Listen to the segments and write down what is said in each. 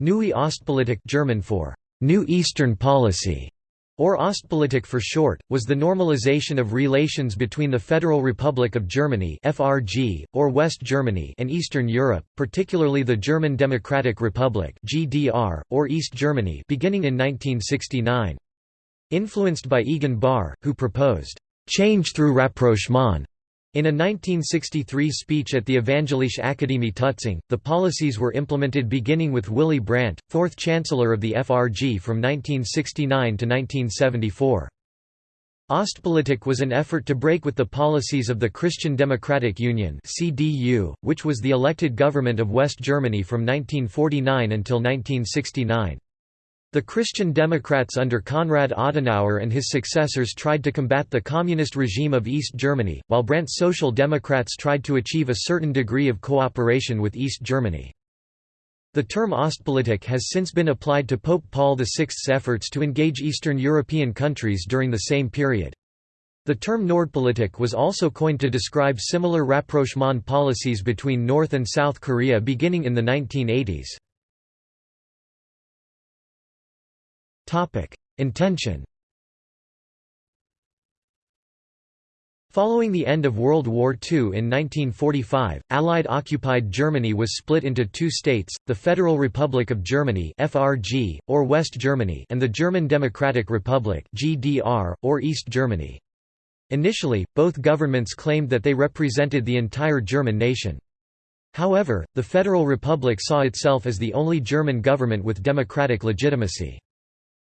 Neue Ostpolitik German for New Eastern Policy or Ostpolitik for short, was the normalization of relations between the Federal Republic of Germany (FRG) or West Germany and Eastern Europe, particularly the German Democratic Republic (GDR) or East Germany, beginning in 1969. Influenced by Egon Bahr, who proposed change through rapprochement in a 1963 speech at the Evangelische Akademie Tutzing, the policies were implemented beginning with Willy Brandt, fourth Chancellor of the FRG from 1969 to 1974. Ostpolitik was an effort to break with the policies of the Christian Democratic Union (CDU), which was the elected government of West Germany from 1949 until 1969. The Christian Democrats under Konrad Adenauer and his successors tried to combat the communist regime of East Germany, while Brandt's Social Democrats tried to achieve a certain degree of cooperation with East Germany. The term Ostpolitik has since been applied to Pope Paul VI's efforts to engage Eastern European countries during the same period. The term Nordpolitik was also coined to describe similar rapprochement policies between North and South Korea beginning in the 1980s. Topic: Intention. Following the end of World War II in 1945, Allied-occupied Germany was split into two states, the Federal Republic of Germany (FRG) or West Germany and the German Democratic Republic (GDR) or East Germany. Initially, both governments claimed that they represented the entire German nation. However, the Federal Republic saw itself as the only German government with democratic legitimacy.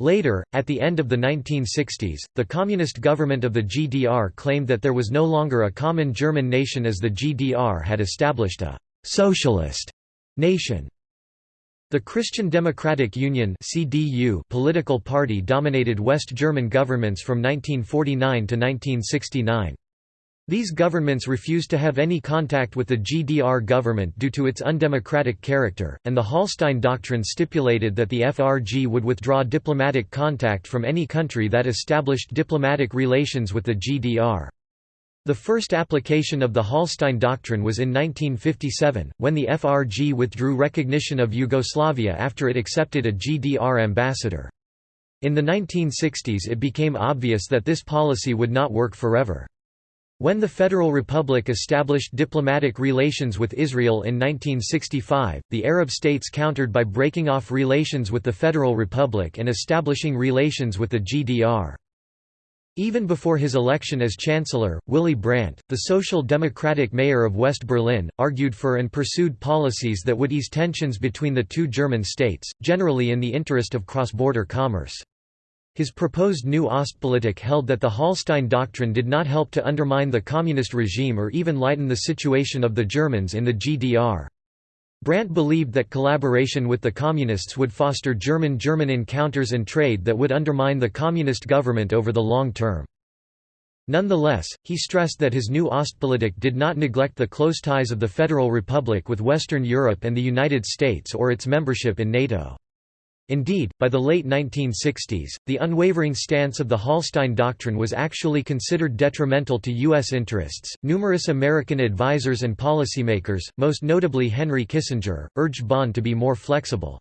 Later, at the end of the 1960s, the communist government of the GDR claimed that there was no longer a common German nation as the GDR had established a «socialist» nation. The Christian Democratic Union political party dominated West German governments from 1949 to 1969. These governments refused to have any contact with the GDR government due to its undemocratic character, and the Hallstein Doctrine stipulated that the FRG would withdraw diplomatic contact from any country that established diplomatic relations with the GDR. The first application of the Hallstein Doctrine was in 1957, when the FRG withdrew recognition of Yugoslavia after it accepted a GDR ambassador. In the 1960s it became obvious that this policy would not work forever. When the Federal Republic established diplomatic relations with Israel in 1965, the Arab states countered by breaking off relations with the Federal Republic and establishing relations with the GDR. Even before his election as Chancellor, Willy Brandt, the Social Democratic mayor of West Berlin, argued for and pursued policies that would ease tensions between the two German states, generally in the interest of cross-border commerce. His proposed new Ostpolitik held that the Hallstein Doctrine did not help to undermine the communist regime or even lighten the situation of the Germans in the GDR. Brandt believed that collaboration with the Communists would foster German-German encounters and trade that would undermine the Communist government over the long term. Nonetheless, he stressed that his new Ostpolitik did not neglect the close ties of the Federal Republic with Western Europe and the United States or its membership in NATO. Indeed, by the late 1960s, the unwavering stance of the Hallstein Doctrine was actually considered detrimental to U.S. interests. Numerous American advisers and policymakers, most notably Henry Kissinger, urged Bonn to be more flexible.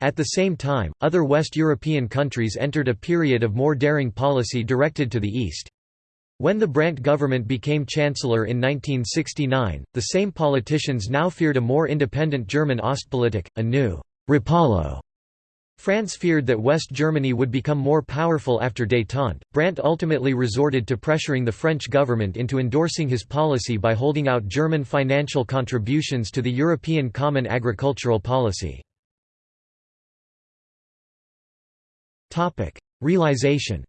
At the same time, other West European countries entered a period of more daring policy directed to the East. When the Brandt government became chancellor in 1969, the same politicians now feared a more independent German Ostpolitik, a new Rapallo France feared that West Germany would become more powerful after détente. Brandt ultimately resorted to pressuring the French government into endorsing his policy by holding out German financial contributions to the European Common Agricultural Policy. Topic: Realization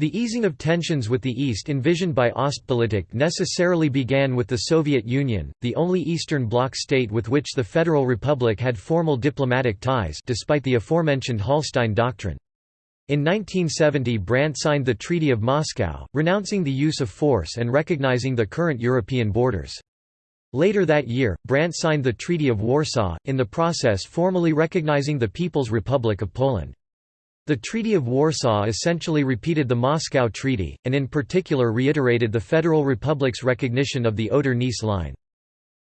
The easing of tensions with the East envisioned by Ostpolitik necessarily began with the Soviet Union, the only Eastern Bloc state with which the Federal Republic had formal diplomatic ties despite the aforementioned Hallstein Doctrine. In 1970 Brandt signed the Treaty of Moscow, renouncing the use of force and recognizing the current European borders. Later that year, Brandt signed the Treaty of Warsaw, in the process formally recognizing the People's Republic of Poland. The Treaty of Warsaw essentially repeated the Moscow Treaty, and in particular reiterated the Federal Republic's recognition of the Oder-Neisse line.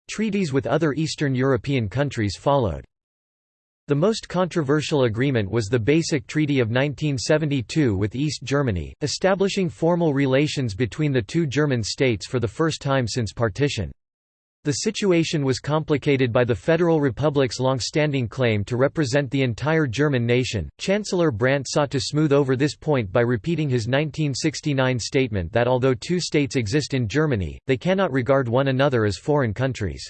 Treaties with other Eastern European countries followed. The most controversial agreement was the Basic Treaty of 1972 with East Germany, establishing formal relations between the two German states for the first time since partition. The situation was complicated by the Federal Republic's long-standing claim to represent the entire German nation. Chancellor Brandt sought to smooth over this point by repeating his 1969 statement that although two states exist in Germany, they cannot regard one another as foreign countries.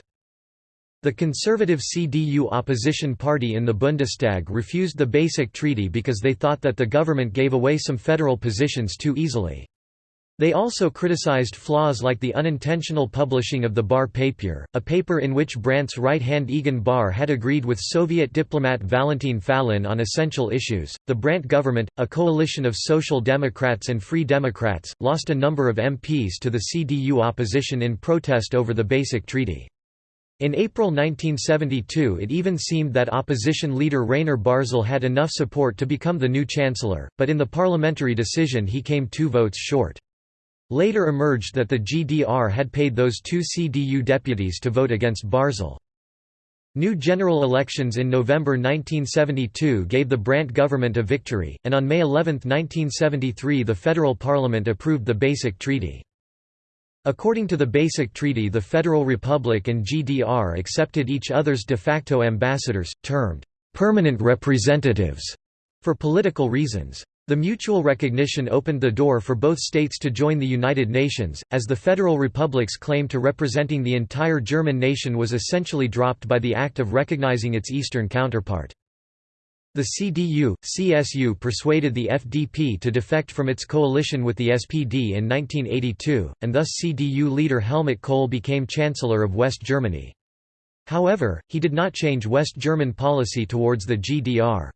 The conservative CDU opposition party in the Bundestag refused the Basic Treaty because they thought that the government gave away some federal positions too easily. They also criticized flaws like the unintentional publishing of the Bahr Papier, a paper in which Brandt's right-hand Egon Bahr had agreed with Soviet diplomat Valentin Falin on essential issues. The Brandt government, a coalition of Social Democrats and Free Democrats, lost a number of MPs to the CDU opposition in protest over the Basic Treaty. In April 1972 it even seemed that opposition leader Rainer Barzel had enough support to become the new chancellor, but in the parliamentary decision he came two votes short. Later emerged that the GDR had paid those two CDU deputies to vote against Barzel. New general elections in November 1972 gave the Brandt government a victory, and on May 11, 1973 the federal parliament approved the Basic Treaty. According to the Basic Treaty the Federal Republic and GDR accepted each other's de facto ambassadors, termed «permanent representatives», for political reasons. The mutual recognition opened the door for both states to join the United Nations, as the Federal Republic's claim to representing the entire German nation was essentially dropped by the act of recognizing its eastern counterpart. The CDU, CSU persuaded the FDP to defect from its coalition with the SPD in 1982, and thus CDU leader Helmut Kohl became Chancellor of West Germany. However, he did not change West German policy towards the GDR.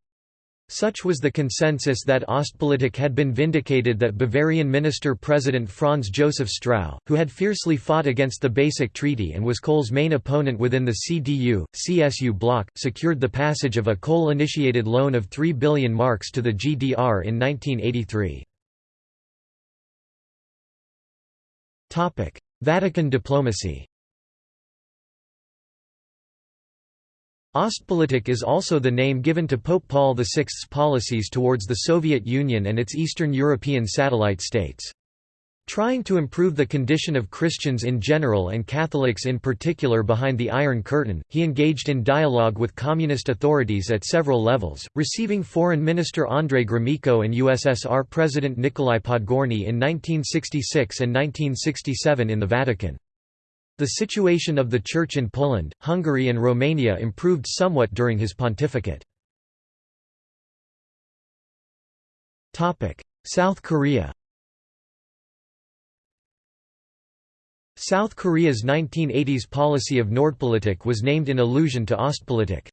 Such was the consensus that Ostpolitik had been vindicated that Bavarian Minister-President Franz Josef Strauß, who had fiercely fought against the Basic Treaty and was Kohl's main opponent within the CDU, CSU bloc, secured the passage of a Kohl-initiated loan of 3 billion marks to the GDR in 1983. Vatican diplomacy Ostpolitik is also the name given to Pope Paul VI's policies towards the Soviet Union and its Eastern European satellite states. Trying to improve the condition of Christians in general and Catholics in particular behind the Iron Curtain, he engaged in dialogue with communist authorities at several levels, receiving Foreign Minister Andrei Gromyko and USSR President Nikolai Podgorny in 1966 and 1967 in the Vatican. The situation of the Church in Poland, Hungary and Romania improved somewhat during his pontificate. South Korea South Korea's 1980s policy of Nordpolitik was named in allusion to Ostpolitik.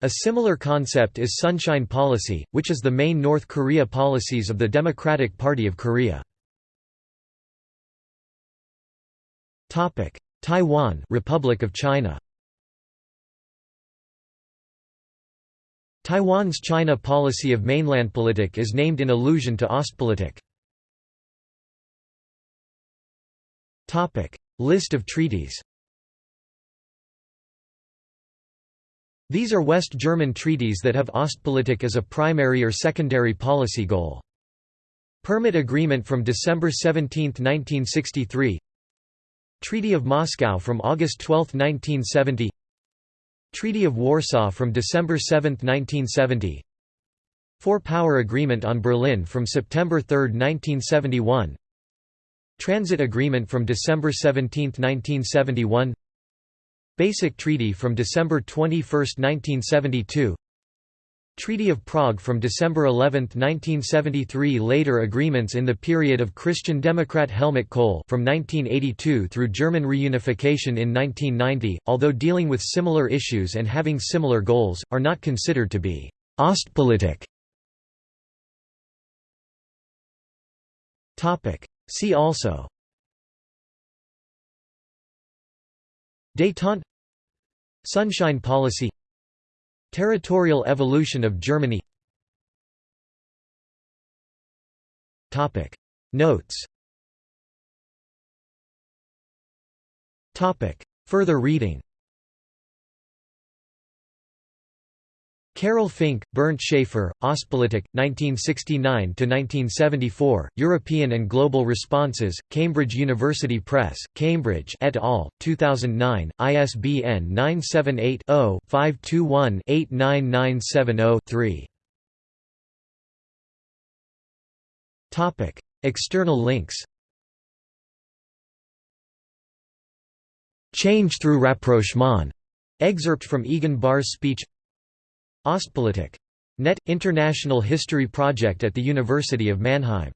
A similar concept is Sunshine Policy, which is the main North Korea policies of the Democratic Party of Korea. Topic: Taiwan, Republic of China. Taiwan's China policy of mainlandpolitik is named in allusion to Ostpolitik. Topic: List of treaties. These are West German treaties that have Ostpolitik as a primary or secondary policy goal. Permit Agreement from December 17, 1963 Treaty of Moscow from August 12, 1970 Treaty of Warsaw from December 7, 1970 Four-Power Agreement on Berlin from September 3, 1971 Transit Agreement from December 17, 1971 Basic Treaty from December 21, 1972 Treaty of Prague from December 11, 1973 Later agreements in the period of Christian Democrat Helmut Kohl from 1982 through German reunification in 1990, although dealing with similar issues and having similar goals, are not considered to be «Ostpolitik». See also Détente Sunshine Policy Territorial evolution of Germany. Notes. Further reading Carole Fink, Bernd Schaefer, Ostpolitik, 1969–1974, European and Global Responses, Cambridge University Press, Cambridge et al., 2009, ISBN 978-0-521-89970-3 External links Change through rapprochement. Excerpt from Egon Bahr's speech Ostpolitik. Net – International History Project at the University of Mannheim